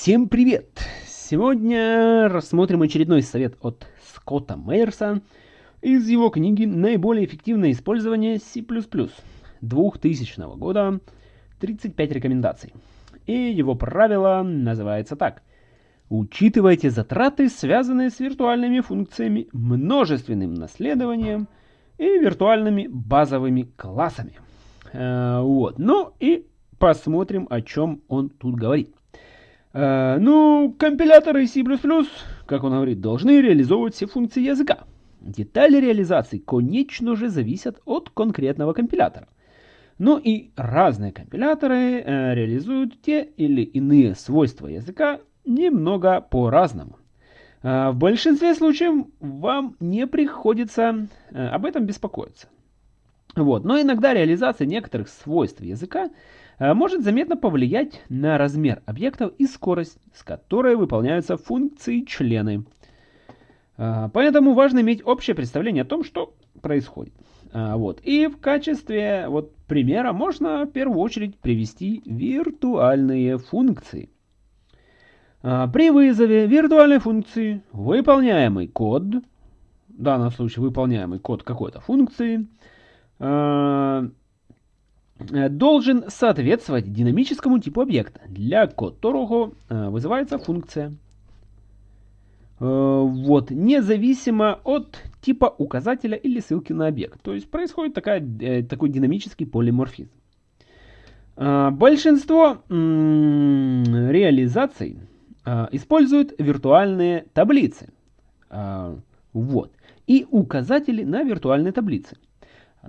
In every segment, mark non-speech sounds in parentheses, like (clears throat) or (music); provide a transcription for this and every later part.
Всем привет! Сегодня рассмотрим очередной совет от Скотта Мейерса из его книги «Наиболее эффективное использование C++ 2000 года. 35 рекомендаций». И его правило называется так. Учитывайте затраты, связанные с виртуальными функциями, множественным наследованием и виртуальными базовыми классами. Э, вот. Ну и посмотрим, о чем он тут говорит. Э, ну, компиляторы C++, как он говорит, должны реализовывать все функции языка. Детали реализации, конечно же, зависят от конкретного компилятора. Ну и разные компиляторы э, реализуют те или иные свойства языка немного по-разному. Э, в большинстве случаев вам не приходится э, об этом беспокоиться. Вот. Но иногда реализация некоторых свойств языка Э, может заметно повлиять на размер объектов и скорость, с которой выполняются функции члены. Э, поэтому важно иметь общее представление о том, что происходит. Э, вот. И в качестве вот, примера можно в первую очередь привести виртуальные функции. При вызове виртуальной функции выполняемый код, в данном случае выполняемый код какой-то функции, должен соответствовать динамическому типу объекта, для которого э, вызывается функция. Э, вот, независимо от типа указателя или ссылки на объект. То есть происходит такая, такой динамический полиморфизм. Большинство реализаций используют виртуальные таблицы. Вот. И указатели на виртуальной таблице.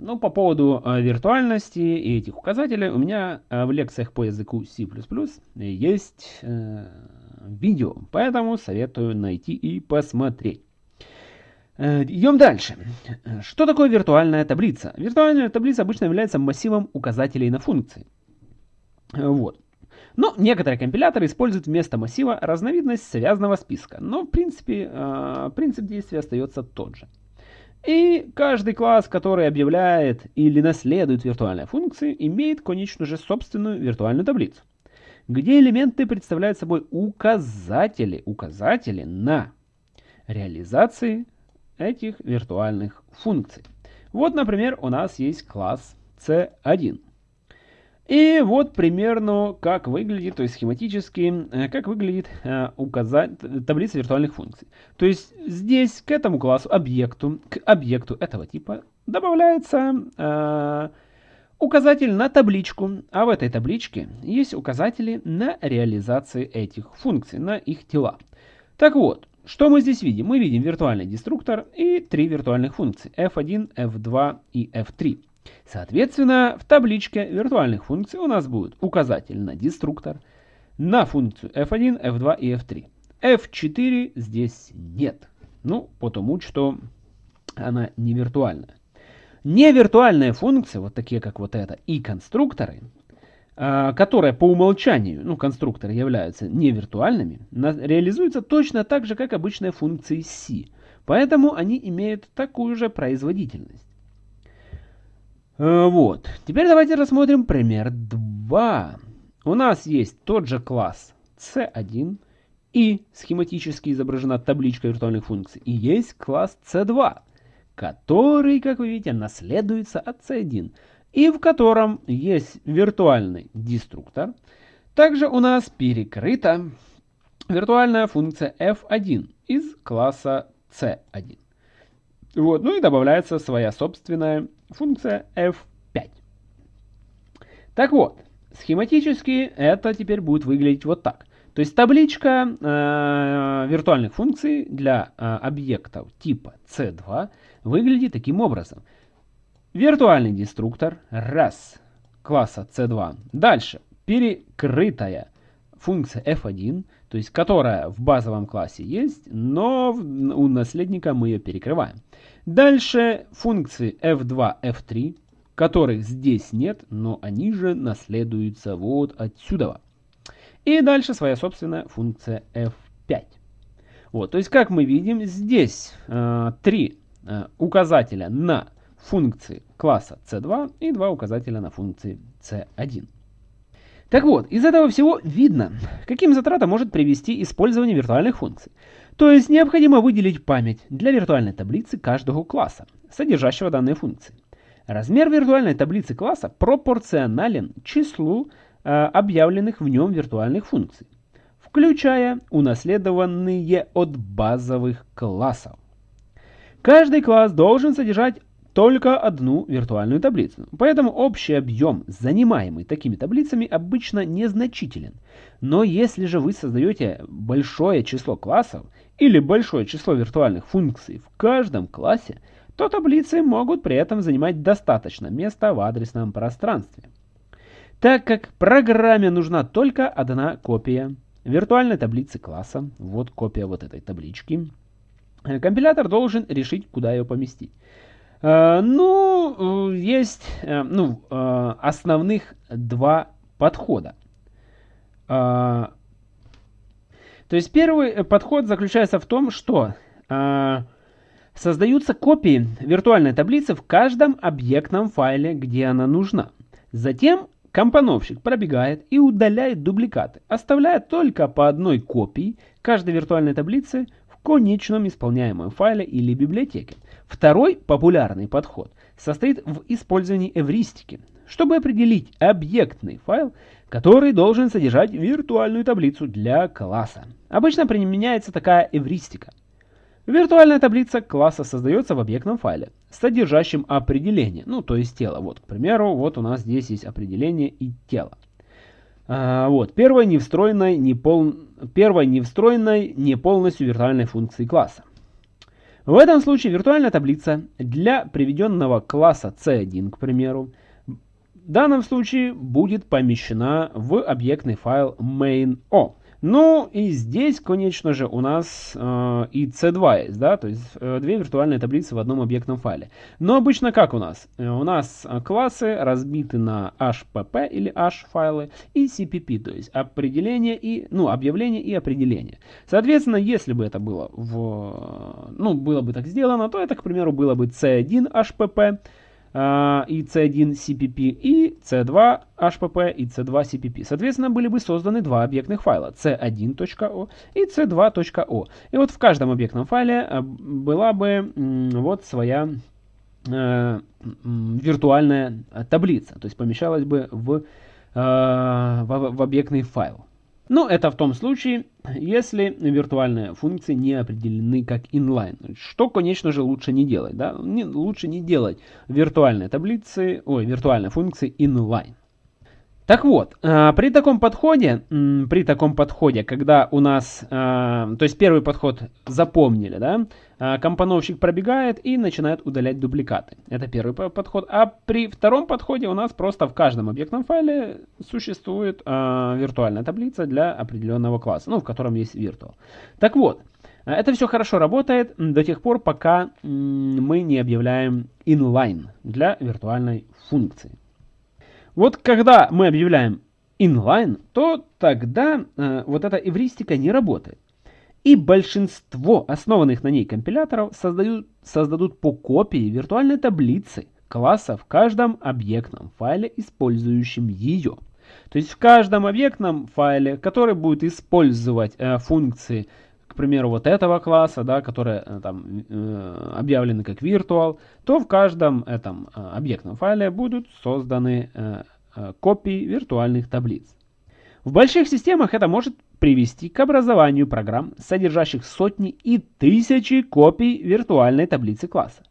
Ну, по поводу э, виртуальности и этих указателей у меня э, в лекциях по языку C++ есть э, видео, поэтому советую найти и посмотреть. Э, идем дальше. Что такое виртуальная таблица? Виртуальная таблица обычно является массивом указателей на функции. Вот. Но некоторые компиляторы используют вместо массива разновидность связанного списка, но в принципе э, принцип действия остается тот же. И каждый класс, который объявляет или наследует виртуальные функции, имеет, конечно же, собственную виртуальную таблицу, где элементы представляют собой указатели, указатели на реализации этих виртуальных функций. Вот, например, у нас есть класс C1. И вот примерно как выглядит, то есть схематически, э, как выглядит э, указать, таблица виртуальных функций. То есть здесь к этому классу, объекту, к объекту этого типа добавляется э, указатель на табличку, а в этой табличке есть указатели на реализации этих функций, на их тела. Так вот, что мы здесь видим? Мы видим виртуальный деструктор и три виртуальных функции f1, f2 и f3. Соответственно, в табличке виртуальных функций у нас будет указатель на деструктор, на функцию f1, f2 и f3. f4 здесь нет. Ну, потому что она не виртуальная. Невиртуальные функции, вот такие как вот это, и конструкторы, а, которые по умолчанию, ну, конструкторы являются невиртуальными, реализуются точно так же, как обычные функции C. Поэтому они имеют такую же производительность. Э, вот. Теперь давайте рассмотрим пример 2. У нас есть тот же класс C1 и схематически изображена табличка виртуальных функций. И есть класс C2, который, как вы видите, наследуется от C1 и в котором есть виртуальный деструктор. Также у нас перекрыта виртуальная функция f1 из класса C1. Вот, ну и добавляется своя собственная функция f5. Так вот, схематически это теперь будет выглядеть вот так. То есть табличка э, виртуальных функций для э, объектов типа C2 выглядит таким образом. Виртуальный деструктор, раз, класса C2. Дальше, перекрытая функция f1, то есть которая в базовом классе есть, но у наследника мы ее перекрываем. Дальше функции f2, f3, которых здесь нет, но они же наследуются вот отсюда. И дальше своя собственная функция f5. Вот, то есть, как мы видим, здесь э, три э, указателя на функции класса c2 и два указателя на функции c1. Так вот, из этого всего видно, каким затратам может привести использование виртуальных функций. То есть необходимо выделить память для виртуальной таблицы каждого класса, содержащего данные функции. Размер виртуальной таблицы класса пропорционален числу э, объявленных в нем виртуальных функций, включая унаследованные от базовых классов. Каждый класс должен содержать только одну виртуальную таблицу. Поэтому общий объем, занимаемый такими таблицами, обычно незначителен. Но если же вы создаете большое число классов или большое число виртуальных функций в каждом классе, то таблицы могут при этом занимать достаточно места в адресном пространстве. Так как программе нужна только одна копия виртуальной таблицы класса, вот копия вот этой таблички, компилятор должен решить, куда ее поместить. Э, ну, э, есть э, ну, основных два подхода. То есть первый подход заключается в том, что создаются копии виртуальной таблицы в каждом объектном файле, где она нужна. Затем компоновщик пробегает и удаляет дубликаты, оставляя только по одной копии каждой виртуальной таблицы конечном исполняемом файле или библиотеке. Второй популярный подход состоит в использовании эвристики, чтобы определить объектный файл, который должен содержать виртуальную таблицу для класса. Обычно применяется такая эвристика. Виртуальная таблица класса создается в объектном файле, содержащем определение, ну то есть тело. Вот, к примеру, вот у нас здесь есть определение и тело. А, вот, первой не встроенной, не пол... первой не встроенной, не полностью виртуальной функции класса. В этом случае виртуальная таблица для приведенного класса C1, к примеру, в данном случае будет помещена в объектный файл main.o. Ну и здесь, конечно же, у нас э, и C2 есть, да, то есть э, две виртуальные таблицы в одном объектном файле. Но обычно как у нас? Э, у нас классы разбиты на HPP или H файлы и CPP, то есть определение и, ну, объявление и определение. Соответственно, если бы это было в, ну, было бы так сделано, то это, к примеру, было бы C1 HPP, и C1 CPP, и C2 HPP, и C2 CPP. Соответственно, были бы созданы два объектных файла C1.o и C2.o. И вот в каждом объектном файле а, была бы вот своя э, виртуальная таблица, то есть помещалась бы в, в, в объектный файл. Но это в том случае, если виртуальные функции не определены как inline. Что, конечно же, лучше не делать. Да? Не, лучше не делать виртуальные таблицы, ой, виртуальные функции inline. Так вот, э, при таком подходе, при таком подходе, когда у нас, э, то есть первый подход запомнили, да, э, компоновщик пробегает и начинает удалять дубликаты. Это первый подход. А при втором подходе у нас просто в каждом объектном файле существует виртуальная таблица для определенного класса, ну, в котором есть virtual. Так вот, это все хорошо работает до тех пор, пока мы не объявляем inline для виртуальной функции. Вот когда мы объявляем inline, то тогда э, вот эта эвристика не работает. И большинство основанных на ней компиляторов создают, создадут по копии виртуальной таблицы класса в каждом объектном файле, использующем ее. То есть в каждом объектном файле, который будет использовать э, функции примеру, вот этого класса, да, которые э, там э, объявлены как virtual, то в каждом этом э, объектном файле будут созданы э, копии виртуальных таблиц. В больших системах это может привести к образованию программ, содержащих сотни и тысячи копий виртуальной таблицы класса.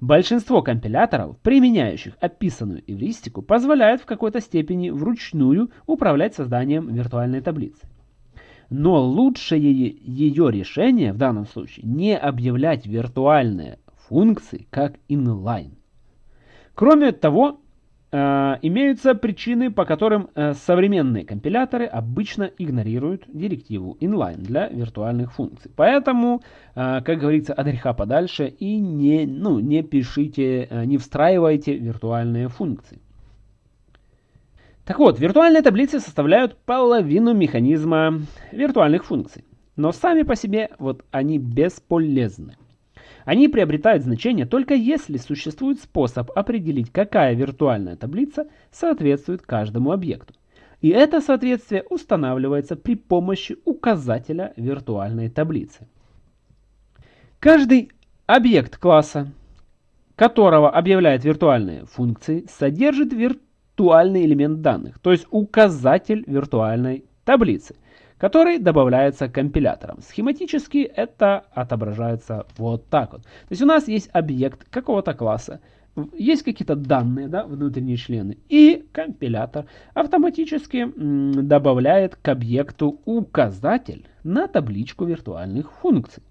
Большинство компиляторов, применяющих описанную эвристику, позволяют в какой-то степени вручную управлять созданием виртуальной таблицы. Но лучшее ее решение в данном случае не объявлять виртуальные функции как inline. Кроме того, э, имеются причины, по которым э, современные компиляторы обычно игнорируют директиву inline для виртуальных функций. Поэтому, э, как говорится, от греха подальше и не, ну, не пишите, не встраивайте виртуальные функции. Так вот, виртуальные таблицы составляют половину механизма виртуальных функций. Но сами по себе вот они бесполезны. Они приобретают значение только если существует способ определить, какая виртуальная таблица соответствует каждому объекту. И это соответствие устанавливается при помощи указателя виртуальной таблицы. Каждый объект класса, которого объявляет виртуальные функции, содержит виртуальный элемент данных, то есть указатель виртуальной таблицы, который добавляется компилятором. Схематически это отображается вот так вот. То есть у нас есть объект какого-то класса, есть какие-то данные, да, внутренние члены, и компилятор автоматически добавляет к объекту указатель на табличку виртуальных функций.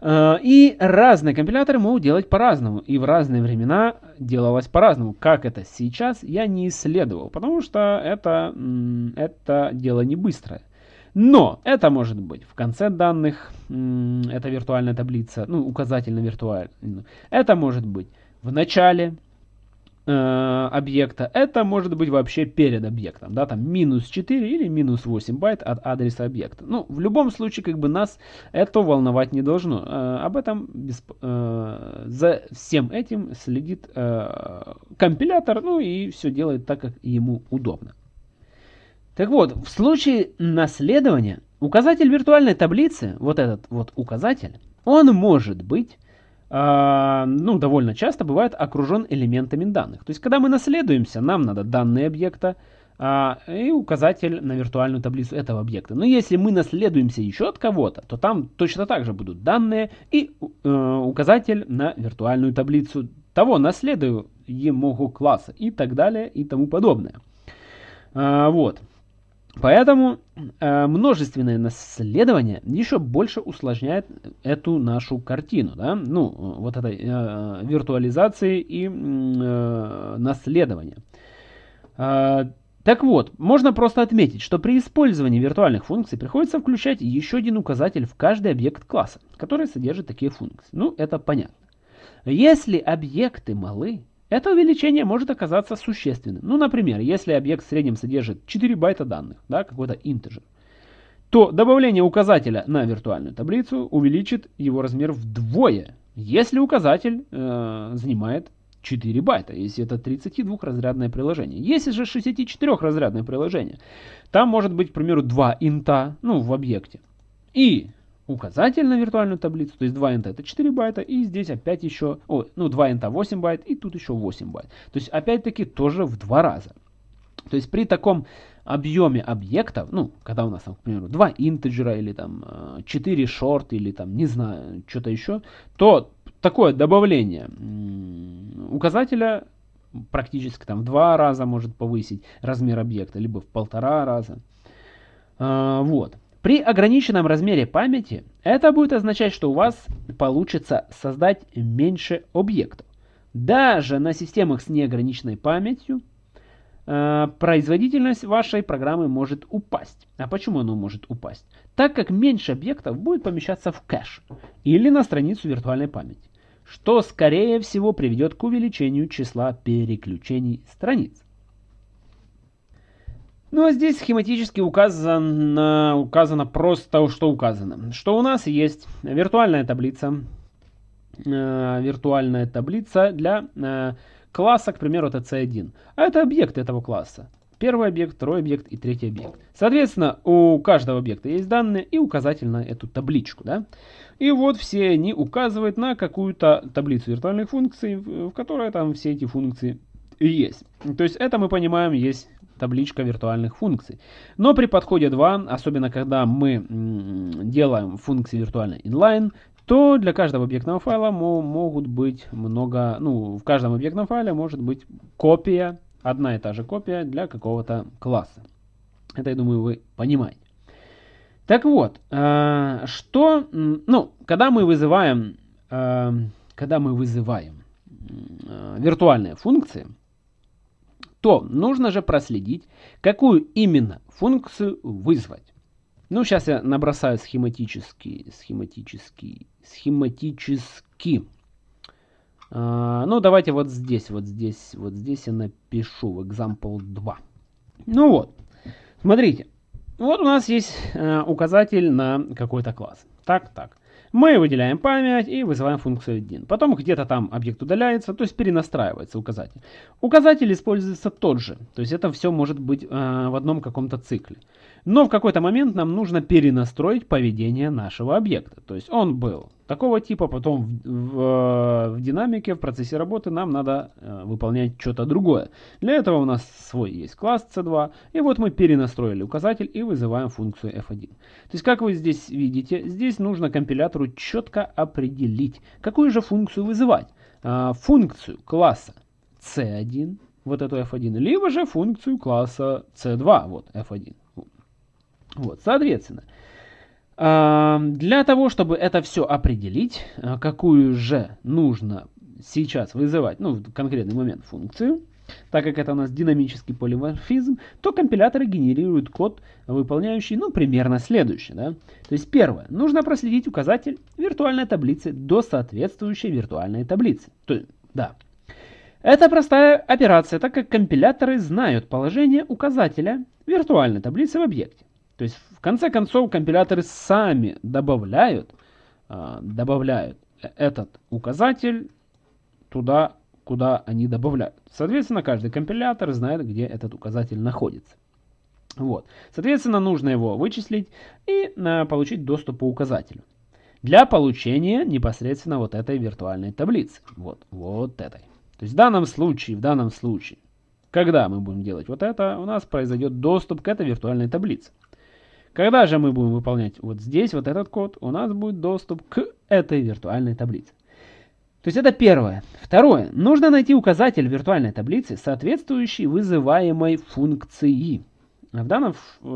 Э, и разные компиляторы могут делать по-разному, и в разные времена делалось по-разному. Как это сейчас, я не исследовал, потому что это, это дело не быстрое. Но это может быть в конце данных, это виртуальная таблица, ну, указатель на виртуальную. Это может быть в начале э, объекта, это может быть вообще перед объектом, да, там минус 4 или минус 8 байт от адреса объекта. Ну, в любом случае, как бы нас это волновать не должно. Э, об этом, без, э, за всем этим следит компилятор, ну и все делает так, как ему удобно. Так вот, в случае наследования указатель виртуальной таблицы, вот этот вот указатель, он может быть ну, довольно часто бывает окружен элементами данных. То есть, когда мы наследуемся, нам надо данные объекта а, и указатель на виртуальную таблицу этого объекта. Но если мы наследуемся еще от кого-то, то там точно так же будут данные и э, указатель на виртуальную таблицу того наследуемого класса и так далее и тому подобное. А, вот. Поэтому э, множественное наследование еще больше усложняет эту нашу картину, да, ну, вот этой э, виртуализации и э, наследования. Э, так вот, можно просто отметить, что при использовании виртуальных функций приходится включать еще один указатель в каждый объект класса, который содержит такие функции. Ну, это понятно. Если объекты малы, это увеличение может оказаться существенным. Ну, например, если объект в среднем содержит 4 байта данных, да, какой-то интеджер, то добавление указателя на виртуальную таблицу увеличит его размер вдвое, если указатель э, занимает 4 байта, если это 32-разрядное приложение. Если же 64-разрядное приложение, там может быть, к примеру, 2 инта ну, в объекте. И указатель на виртуальную таблицу, то есть 2 int это 4 байта, и здесь опять еще, о, ну 2 int 8 байт, и тут еще 8 байт. То есть опять-таки тоже в два раза. То есть при таком объеме объектов, ну, когда у нас, там, к примеру, 2 integer а или там 4 short или там, не знаю, что-то еще, то такое добавление указателя практически там в два раза может повысить размер объекта, либо в полтора раза. А, вот. При ограниченном размере памяти это будет означать, что у вас получится создать меньше объектов. Даже на системах с неограниченной памятью э, производительность вашей программы может упасть. А почему она может упасть? Так как меньше объектов будет помещаться в кэш или на страницу виртуальной памяти, что скорее всего приведет к увеличению числа переключений страниц. Ну а здесь схематически указано, указано просто, что указано. Что у нас есть виртуальная таблица, э, виртуальная таблица для э, класса, к примеру, это C1. А это объект этого класса. Первый объект, второй объект и третий объект. Соответственно, у каждого объекта есть данные и указатель на эту табличку. Да? И вот все они указывают на какую-то таблицу виртуальных функций, в которой там все эти функции есть. То есть это мы понимаем есть табличка виртуальных функций. Но при подходе 2, особенно когда мы делаем функции виртуальной inline, то для каждого объектного файла могут быть много, ну, в каждом объектном файле может быть копия, одна и та же копия для какого-то класса. Это, я думаю, вы понимаете. Так вот, э, что, ну, когда мы вызываем, э, когда мы вызываем э, виртуальные функции, то нужно же проследить, какую именно функцию вызвать. Ну, сейчас я набросаю схематически, схематически, схематически. А, ну, давайте вот здесь, вот здесь, вот здесь я напишу в example 2. Ну вот, смотрите. Вот у нас есть э, указатель на какой-то класс. Так, так. Мы выделяем память и вызываем функцию 1. Потом где-то там объект удаляется, то есть перенастраивается указатель. Указатель используется тот же, то есть это все может быть э, в одном каком-то цикле. Но в какой-то момент нам нужно перенастроить поведение нашего объекта. То есть он был такого типа, потом в, в, в динамике, в процессе работы нам надо э, выполнять что-то другое. Для этого у нас свой есть класс C2, и вот мы перенастроили указатель и вызываем функцию f1. То есть, как вы здесь видите, здесь нужно компилятору четко определить, какую же функцию вызывать. Э, функцию класса C1, вот эту f1, либо же функцию класса C2, вот f1. Вот, соответственно, для того, чтобы это все определить, а, какую же нужно сейчас вызывать, ну, в конкретный момент функцию, так как это у нас динамический полиморфизм, то компиляторы генерируют код, выполняющий, ну, примерно следующее. Да? То есть первое, нужно проследить указатель виртуальной таблицы до соответствующей виртуальной таблицы. То есть, да. Это простая операция, так как компиляторы знают положение указателя виртуальной таблицы в объекте. То есть в конце концов компиляторы сами добавляют, а, добавляют этот указатель туда, куда они добавляют. Соответственно, каждый компилятор знает, где этот указатель находится. Вот. Соответственно, нужно его вычислить и а, получить доступ по указателю. Для получения непосредственно вот этой виртуальной таблицы. Вот, вот этой. То есть в данном случае, в данном случае, когда мы будем делать вот это, у нас произойдет доступ к этой виртуальной таблице. Когда же мы будем выполнять вот здесь вот этот код, у нас будет доступ к этой виртуальной таблице. То есть это первое. Второе. Нужно найти указатель виртуальной таблицы, соответствующий вызываемой функции. В данном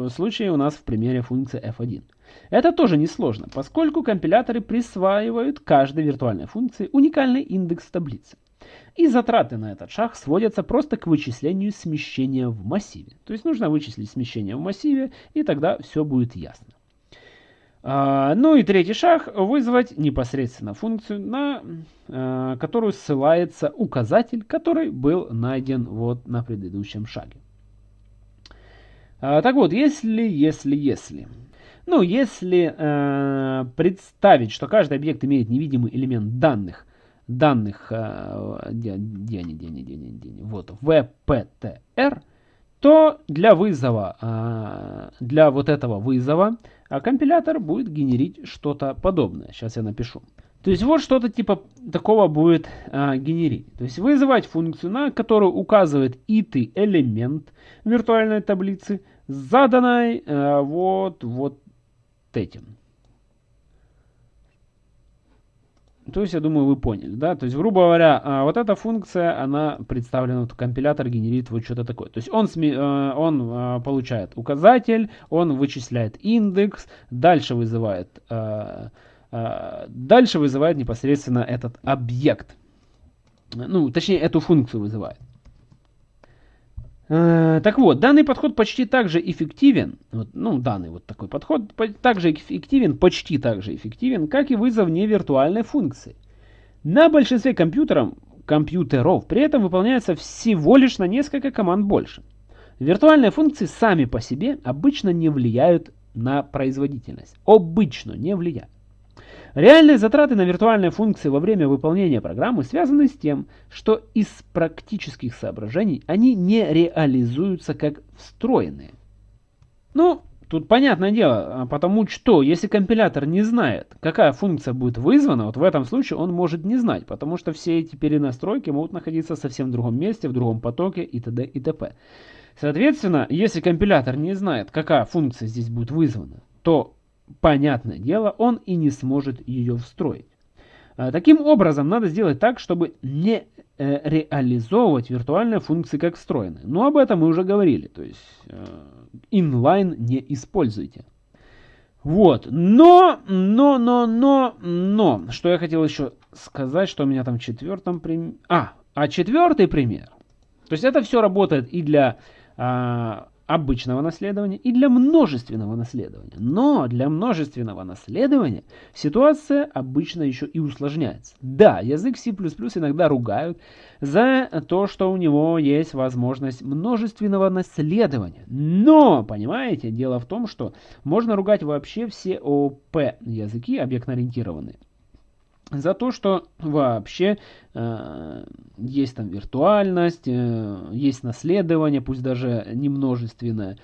случае у нас в примере функция f1. Это тоже несложно, поскольку компиляторы присваивают каждой виртуальной функции уникальный индекс таблицы. И затраты на этот шаг сводятся просто к вычислению смещения в массиве. То есть нужно вычислить смещение в массиве, и тогда все будет ясно. А, ну и третий шаг – вызвать непосредственно функцию, на а, которую ссылается указатель, который был найден вот на предыдущем шаге. А, так вот, если, если, если. Ну, если э, представить, что каждый объект имеет невидимый элемент данных – данных, э, где, где они, где они, где они, где они, вот, VPTR, то для вызова, э, для вот этого вызова э, компилятор будет генерить что-то подобное. Сейчас я напишу. То есть вот что-то типа такого будет генерить. То есть вызывать функцию, на которую указывает ит элемент виртуальной таблицы, заданной вот, вот этим. То есть, я думаю, вы поняли, да? То есть, грубо говоря, а, вот эта функция, она представлена, вот компилятор генерит вот что-то такое. То есть, он, э, он а, получает указатель, он вычисляет индекс, дальше вызывает, а, дальше вызывает непосредственно этот объект. Ну, точнее, эту функцию вызывает. Э, так вот, данный подход почти так же эффективен, вот, ну, данный вот такой подход также эффективен, почти так же эффективен, как и вызов невиртуальной функции. На большинстве компьютеров, компьютеров при этом выполняется всего лишь на несколько команд больше. Виртуальные функции сами по себе обычно не влияют на производительность. Обычно не влияют. Реальные затраты на виртуальные функции во время выполнения программы связаны с тем, что из практических соображений они не реализуются как встроенные. Ну, тут понятное дело, а потому что если компилятор не знает, какая функция будет вызвана, вот в этом случае он может не знать, потому что все эти перенастройки могут находиться совсем другом месте, в другом потоке и т.д. и т.п. Соответственно, если компилятор не знает, какая функция здесь будет вызвана, то понятное дело, он и не сможет ее встроить. А, таким образом, надо сделать так, чтобы не э, реализовывать виртуальные функции как встроенные. Но об этом мы уже говорили, то есть э, inline не используйте. Вот, но, но, но, но, но, что я хотел еще сказать, что у меня там в четвертом примере... А, а четвертый пример. То есть это все работает и для а, обычного наследования и для множественного наследования. Но для множественного наследования ситуация обычно еще и усложняется. Да, язык C++ иногда ругают за то, что у него есть возможность множественного наследования. Но, понимаете, дело в том, что можно ругать вообще все ОП языки объектно-ориентированные за то, что вообще э, есть там виртуальность, э, есть наследование, пусть даже немножественное,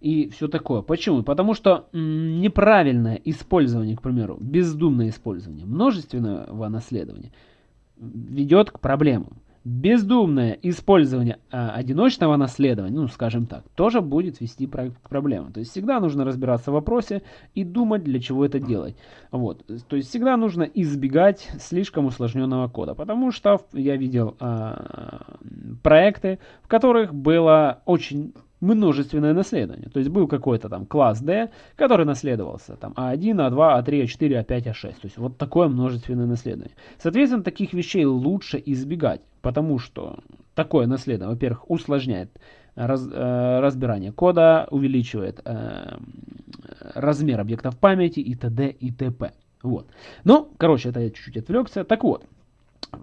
и все такое. Почему? Потому что неправильное использование, к примеру, бездумное использование множественного наследования ведет к проблемам бездумное использование а, одиночного наследования, ну, скажем так, тоже будет вести к проблемам. То есть всегда нужно разбираться в вопросе и думать, для чего это делать. Вот. То есть всегда нужно избегать слишком усложненного кода, потому что я видел а, проекты, в которых было очень множественное наследование. То есть был какой-то там класс D, который наследовался там А1, А2, А3, А4, А5, А6. То есть вот такое множественное наследование. Соответственно, таких вещей лучше избегать, потому что такое наследование, во-первых, усложняет раз, э, разбирание кода, увеличивает э, размер объектов памяти и т.д. и т.п. Вот. Ну, короче, это я чуть-чуть отвлекся. Так вот,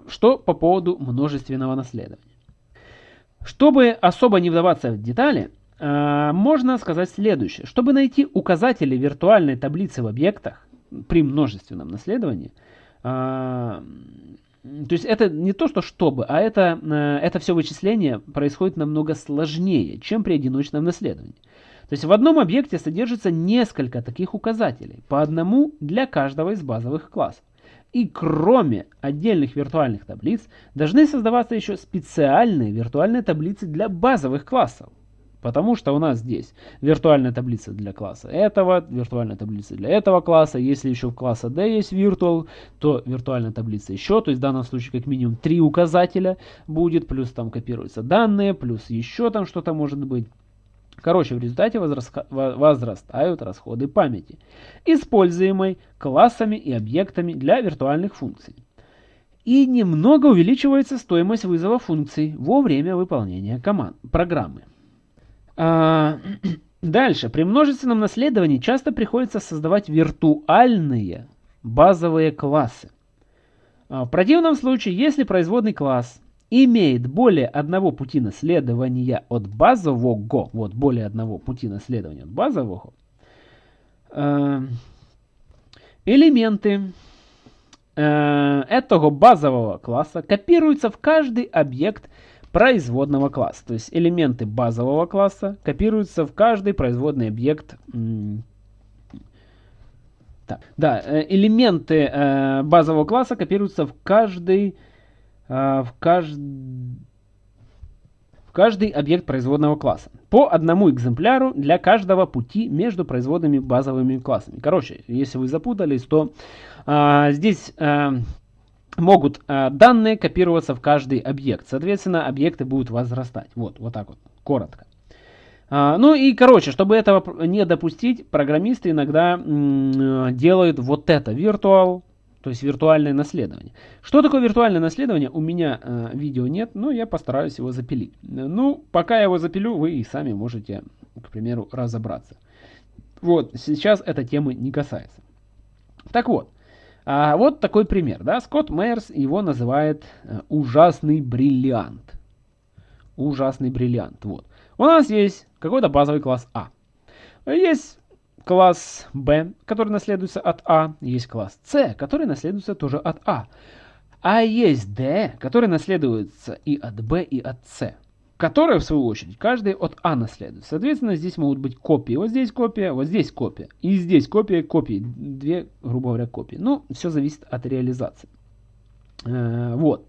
что по поводу множественного наследования. Чтобы особо не вдаваться в детали, э, можно сказать следующее. Чтобы найти указатели виртуальной таблицы в объектах при множественном наследовании, э, то есть это не то, что чтобы, а это, э, это все вычисление происходит намного сложнее, чем при одиночном наследовании. То есть в одном объекте содержится несколько таких указателей, по одному для каждого из базовых классов. И кроме отдельных виртуальных таблиц, должны создаваться еще специальные виртуальные таблицы для базовых классов. Потому что у нас здесь виртуальная таблица для класса этого, виртуальная таблица для этого класса. Если еще в класса D есть virtual, то виртуальная таблица еще. То есть в данном случае как минимум три указателя будет. Плюс там копируются данные, плюс еще там что-то может быть. Короче, в результате возрастают расходы памяти, используемой классами и объектами для виртуальных функций. И немного увеличивается стоимость вызова функций во время выполнения команд, программы. А, (clears throat) дальше. При множественном наследовании часто приходится создавать виртуальные базовые классы. А, в противном случае, если производный класс имеет более одного пути наследования от базового, вот более одного пути наследования от базового, э, элементы э, этого базового класса копируются в каждый объект производного класса. То есть элементы базового класса копируются в каждый производный объект. Так, да, э, элементы э, базового класса копируются в каждый в, кажд... в каждый объект производного класса. По одному экземпляру для каждого пути между производными базовыми классами. Короче, если вы запутались, то а, здесь а, могут а, данные копироваться в каждый объект. Соответственно, объекты будут возрастать. Вот, вот так вот, коротко. А, ну и, короче, чтобы этого не допустить, программисты иногда делают вот это. Virtual то есть виртуальное наследование. Что такое виртуальное наследование? У меня э, видео нет, но я постараюсь его запилить. Ну, пока я его запилю, вы и сами можете, к примеру, разобраться. Вот, сейчас эта темы не касается. Так вот, а вот такой пример. Да? Скотт Мейерс его называет э, ужасный бриллиант. Ужасный бриллиант. Вот. У нас есть какой-то базовый класс А. Есть класс B, который наследуется от А, есть класс C, который наследуется тоже от А. А есть D, который наследуется и от B, и от C, которые, в свою очередь, каждый от А наследует. Соответственно, здесь могут быть копии. Вот здесь копия, вот здесь копия. И здесь копия, копии. Две, грубо говоря, копии. Ну, все зависит от реализации. Э, вот.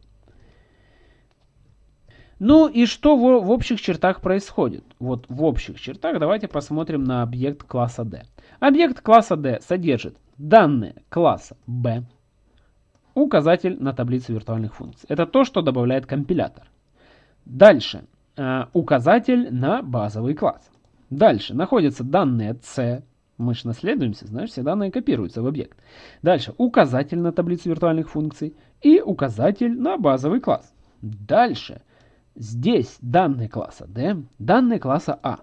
Ну и что в, в общих чертах происходит? Вот в общих чертах давайте посмотрим на объект класса D. Объект класса D содержит данные класса B, указатель на таблицу виртуальных функций. Это то, что добавляет компилятор. Дальше э, указатель на базовый класс. Дальше находятся данные C, мы же наследуемся, знаешь, все данные копируются в объект. Дальше указатель на таблицу виртуальных функций и указатель на базовый класс. Дальше Здесь данные класса D, данные класса А.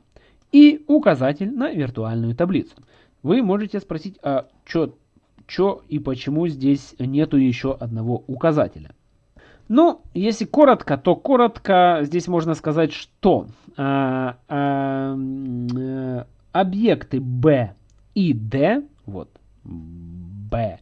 и указатель на виртуальную таблицу. Вы можете спросить, а что и почему здесь нету еще одного указателя? Ну, если коротко, то коротко здесь можно сказать, что а, а, э, объекты B и D, вот, B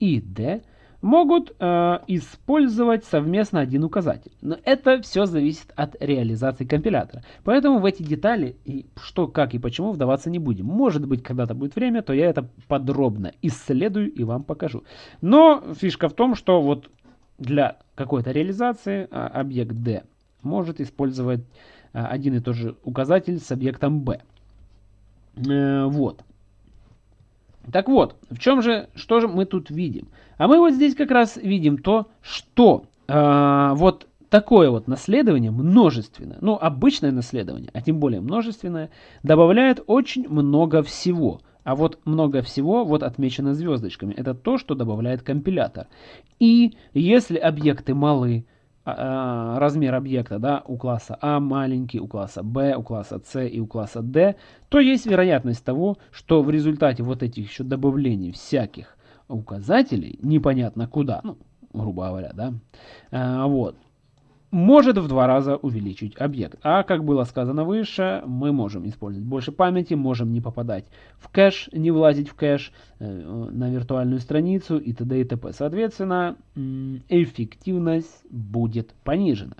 и D, могут э, использовать совместно один указатель. Но это все зависит от реализации компилятора. Поэтому в эти детали, и что, как и почему вдаваться не будем. Может быть, когда-то будет время, то я это подробно исследую и вам покажу. Но фишка в том, что вот для какой-то реализации а, объект D может использовать а, один и тот же указатель с объектом B. Э, вот. Так вот, в чем же, что же мы тут видим? А мы вот здесь как раз видим то, что э, вот такое вот наследование множественное, ну обычное наследование, а тем более множественное, добавляет очень много всего. А вот много всего вот отмечено звездочками. Это то, что добавляет компилятор. И если объекты малы, размер объекта да, у класса А маленький, у класса Б, у класса С и у класса D, то есть вероятность того, что в результате вот этих еще добавлений всяких указателей, непонятно куда, ну, грубо говоря, да, а, вот, может в два раза увеличить объект. А как было сказано выше, мы можем использовать больше памяти, можем не попадать в кэш, не влазить в кэш э, на виртуальную страницу и т.д. и т.п. Соответственно, эффективность будет понижена.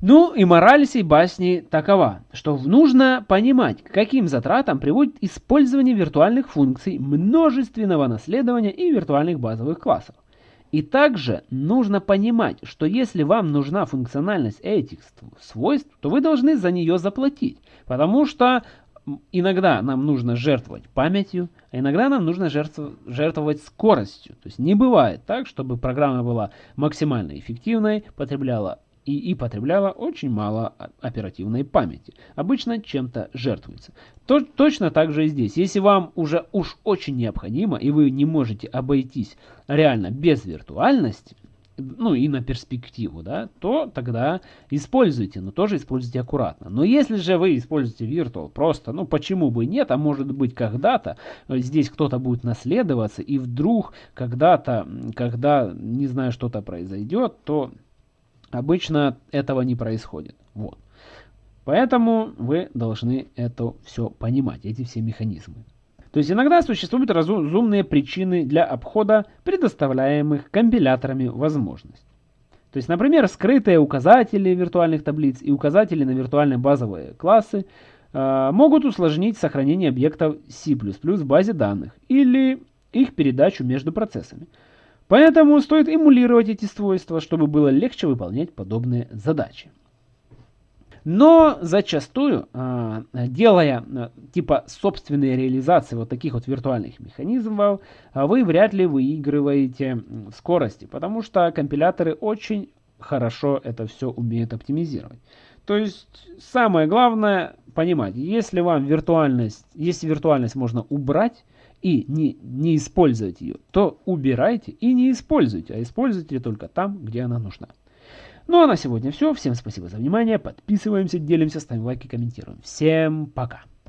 Ну и мораль сей басни такова, что нужно понимать, к каким затратам приводит использование виртуальных функций, множественного наследования и виртуальных базовых классов. И также нужно понимать, что если вам нужна функциональность этих свойств, то вы должны за нее заплатить. Потому что иногда нам нужно жертвовать памятью, а иногда нам нужно жертвовать скоростью. То есть не бывает так, чтобы программа была максимально эффективной, потребляла и, и потребляла очень мало оперативной памяти. Обычно чем-то жертвуется. То, точно так же и здесь. Если вам уже уж очень необходимо, и вы не можете обойтись реально без виртуальности, ну и на перспективу, да, то тогда используйте, но тоже используйте аккуратно. Но если же вы используете Virtual просто, ну почему бы нет, а может быть когда-то здесь кто-то будет наследоваться, и вдруг когда-то, когда, не знаю, что-то произойдет, то Обычно этого не происходит. Вот. Поэтому вы должны это все понимать, эти все механизмы. То есть иногда существуют разумные причины для обхода предоставляемых компиляторами возможностей. То есть, например, скрытые указатели виртуальных таблиц и указатели на виртуальные базовые классы э, могут усложнить сохранение объектов C++ в базе данных или их передачу между процессами. Поэтому стоит эмулировать эти свойства, чтобы было легче выполнять подобные задачи. Но зачастую, а, делая а, типа собственные реализации вот таких вот виртуальных механизмов, а, вы вряд ли выигрываете в скорости, потому что компиляторы очень хорошо это все умеют оптимизировать. То есть самое главное понимать, если вам виртуальность, если виртуальность можно убрать, и не, не использовать ее, то убирайте и не используйте, а используйте только там, где она нужна. Ну а на сегодня все. Всем спасибо за внимание. Подписываемся, делимся, ставим лайки, комментируем. Всем пока.